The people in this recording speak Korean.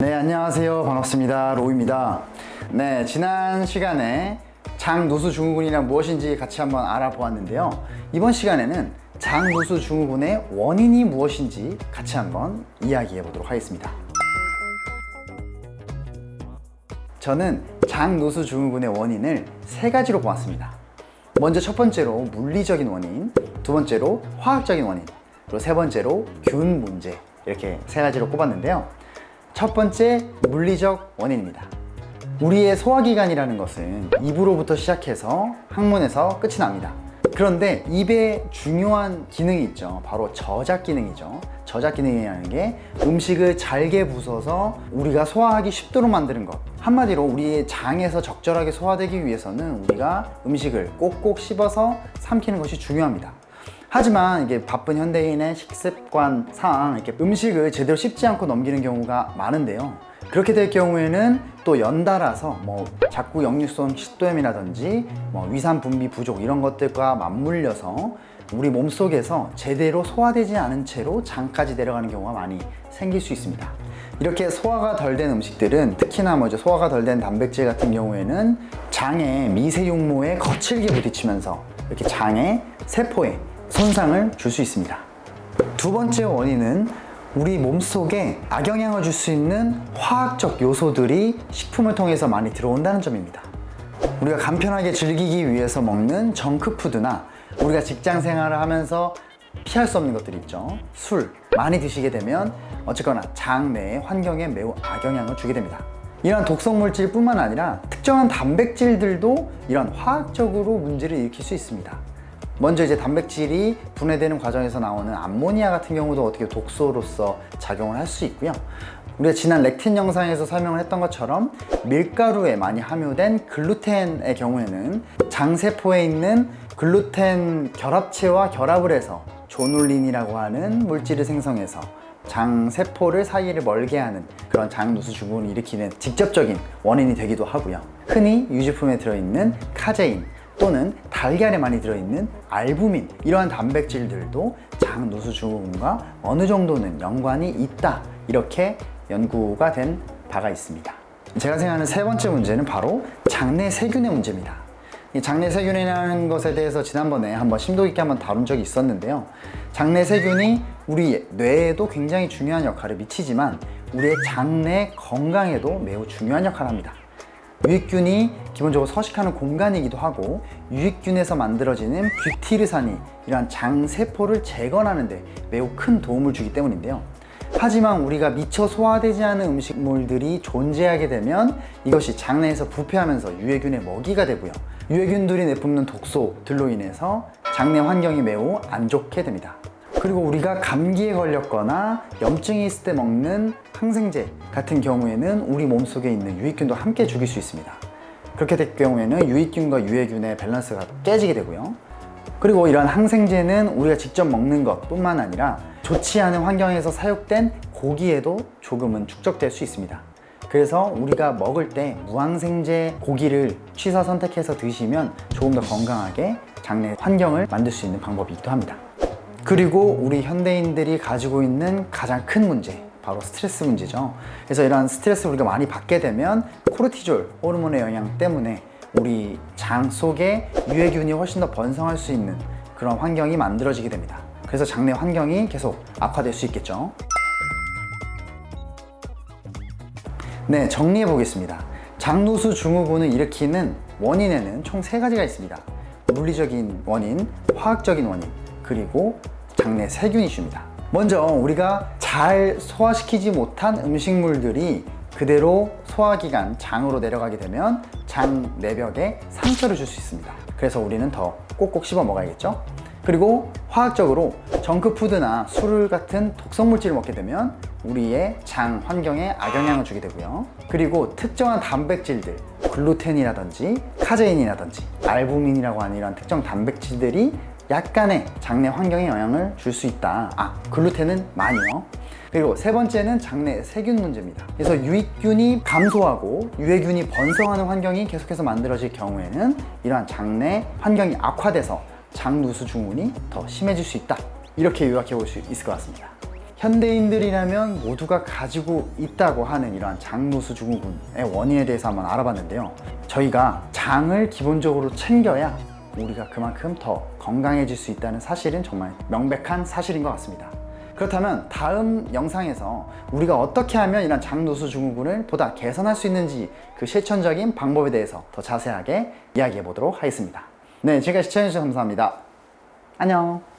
네, 안녕하세요. 반갑습니다. 로우입니다. 네, 지난 시간에 장누수 증후군이란 무엇인지 같이 한번 알아보았는데요. 이번 시간에는 장누수 증후군의 원인이 무엇인지 같이 한번 이야기해 보도록 하겠습니다. 저는 장누수 증후군의 원인을 세 가지로 보았습니다. 먼저 첫 번째로 물리적인 원인, 두 번째로 화학적인 원인, 그리고 세 번째로 균 문제 이렇게 세 가지로 꼽았는데요. 첫 번째 물리적 원인입니다. 우리의 소화기관이라는 것은 입으로부터 시작해서 항문에서 끝이 납니다. 그런데 입에 중요한 기능이 있죠. 바로 저작 기능이죠. 저작 기능이라는 게 음식을 잘게 부숴서 우리가 소화하기 쉽도록 만드는 것. 한마디로 우리의 장에서 적절하게 소화되기 위해서는 우리가 음식을 꼭꼭 씹어서 삼키는 것이 중요합니다. 하지만 이게 바쁜 현대인의 식습관상 이렇게 음식을 제대로 씹지 않고 넘기는 경우가 많은데요. 그렇게 될 경우에는 또 연달아서 뭐 자꾸 역류성 식도염이라든지 뭐 위산 분비 부족 이런 것들과 맞물려서 우리 몸속에서 제대로 소화되지 않은 채로 장까지 내려가는 경우가 많이 생길 수 있습니다. 이렇게 소화가 덜 된 음식들은 특히나 뭐 소화가 덜 된 단백질 같은 경우에는 장의 미세육모에 거칠게 부딪히면서 이렇게 장의 세포에 손상을 줄 수 있습니다. 두 번째 원인은 우리 몸속에 악영향을 줄 수 있는 화학적 요소들이 식품을 통해서 많이 들어온다는 점입니다. 우리가 간편하게 즐기기 위해서 먹는 정크푸드나 우리가 직장 생활을 하면서 피할 수 없는 것들이 있죠. 술 많이 드시게 되면 어쨌거나 장 내의 환경에 매우 악영향을 주게 됩니다. 이러한 독성 물질 뿐만 아니라 특정한 단백질들도 이런 화학적으로 문제를 일으킬 수 있습니다. 먼저 이제 단백질이 분해되는 과정에서 나오는 암모니아 같은 경우도 어떻게 독소로서 작용을 할 수 있고요. 우리가 지난 렉틴 영상에서 설명을 했던 것처럼 밀가루에 많이 함유된 글루텐의 경우에는 장세포에 있는 글루텐 결합체와 결합을 해서 조눌린이라고 하는 물질을 생성해서 장세포를 사이를 멀게 하는 그런 장누수 증후군을 일으키는 직접적인 원인이 되기도 하고요. 흔히 유제품에 들어있는 카제인 또는 달걀에 많이 들어있는 알부민 이러한 단백질들도 장 누수 증후군과 어느 정도는 연관이 있다. 이렇게 연구가 된 바가 있습니다. 제가 생각하는 세 번째 문제는 바로 장내 세균의 문제입니다. 이 장내 세균이라는 것에 대해서 지난번에 한번 심도 있게 한번 다룬 적이 있었는데요. 장내 세균이 우리 뇌에도 굉장히 중요한 역할을 미치지만 우리의 장내 건강에도 매우 중요한 역할을 합니다 유익균이 기본적으로 서식하는 공간이기도 하고 유익균에서 만들어지는 뷰티르산이 이러한 장세포를 재건하는 데 매우 큰 도움을 주기 때문인데요. 하지만 우리가 미처 소화되지 않은 음식물들이 존재하게 되면 이것이 장내에서 부패하면서 유해균의 먹이가 되고요. 유해균들이 내뿜는 독소들로 인해서 장내 환경이 매우 안 좋게 됩니다 그리고 우리가 감기에 걸렸거나 염증이 있을 때 먹는 항생제 같은 경우에는 우리 몸속에 있는 유익균도 함께 죽일 수 있습니다. 그렇게 될 경우에는 유익균과 유해균의 밸런스가 깨지게 되고요. 그리고 이런 항생제는 우리가 직접 먹는 것 뿐만 아니라 좋지 않은 환경에서 사육된 고기에도 조금은 축적될 수 있습니다. 그래서 우리가 먹을 때 무항생제 고기를 취사 선택해서 드시면 조금 더 건강하게 장내 환경을 만들 수 있는 방법이기도 합니다 그리고 우리 현대인들이 가지고 있는 가장 큰 문제 바로 스트레스 문제죠. 그래서 이러한 스트레스를 우리가 많이 받게 되면 코르티졸 호르몬의 영향 때문에 우리 장 속에 유해균이 훨씬 더 번성할 수 있는 그런 환경이 만들어지게 됩니다. 그래서 장내 환경이 계속 악화될 수 있겠죠. 네 정리해 보겠습니다. 장누수 증후군을 일으키는 원인에는 총 세 가지가 있습니다. 물리적인 원인, 화학적인 원인, 그리고 장내 세균 이슈입니다. 먼저 우리가 잘 소화시키지 못한 음식물들이 그대로 소화기관 장으로 내려가게 되면 장 내벽에 상처를 줄 수 있습니다. 그래서 우리는 더 꼭꼭 씹어 먹어야겠죠? 그리고 화학적으로 정크푸드나 술 같은 독성물질을 먹게 되면 우리의 장 환경에 악영향을 주게 되고요. 그리고 특정한 단백질들 글루텐이라든지 카제인이라든지 알부민이라고 하는 이런 특정 단백질들이 약간의 장내 환경에 영향을 줄 수 있다. 아 글루텐은 많이요. 그리고 세 번째는 장내 세균 문제입니다. 그래서 유익균이 감소하고 유해균이 번성하는 환경이 계속해서 만들어질 경우에는 이러한 장내 환경이 악화돼서 장누수 증후군이 더 심해질 수 있다. 이렇게 요약해 볼 수 있을 것 같습니다. 현대인들이라면 모두가 가지고 있다고 하는 이러한 장노수 증후군의 원인에 대해서 한번 알아봤는데요. 저희가 장을 기본적으로 챙겨야 우리가 그만큼 더 건강해질 수 있다는 사실은 정말 명백한 사실인 것 같습니다. 그렇다면 다음 영상에서 우리가 어떻게 하면 이런 장노수 증후군을 보다 개선할 수 있는지 그 실천적인 방법에 대해서 더 자세하게 이야기해 보도록 하겠습니다. 네, 지금까지 시청해주셔서 감사합니다. 안녕.